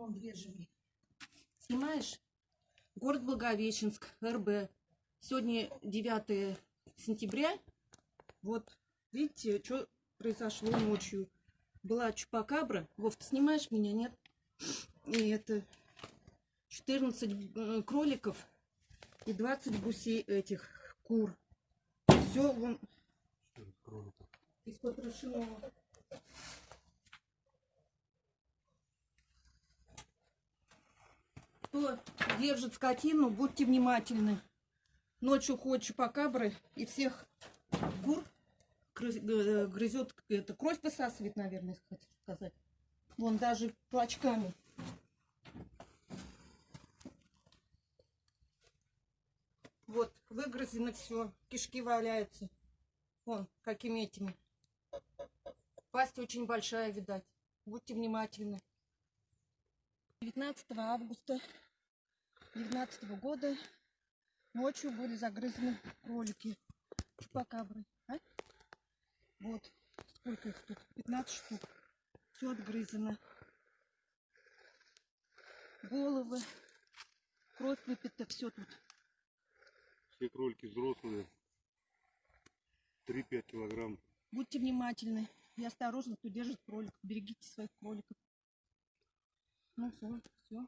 Вон две живые. Снимаешь? Город Благовещенск, РБ. Сегодня 9 сентября. Вот, видите, что произошло ночью. Была чупакабра. Вов, ты снимаешь меня, нет? И это 14 э, кроликов и 20 гусей этих кур. Все вон из потрошенного. Кто держит скотину, будьте внимательны. Ночью ходят чупакабры и всех кур грыз- г- грызет, это кровь посасывает, наверное, хотел сказать. Вон даже клочками. Вот, выгрызено все, кишки валяются. Вон, какими этими. Пасть очень большая, видать. Будьте внимательны. 19 августа 19 года ночью были загрызены кролики. Чупакабры. А? Вот, сколько их тут? 15 штук. Все отгрызено. Головы, кровь выпита, все тут. Все кролики взрослые. 3-5 килограмм. Будьте внимательны и осторожны, кто держит кроликов. Берегите своих кроликов. Ну все, все.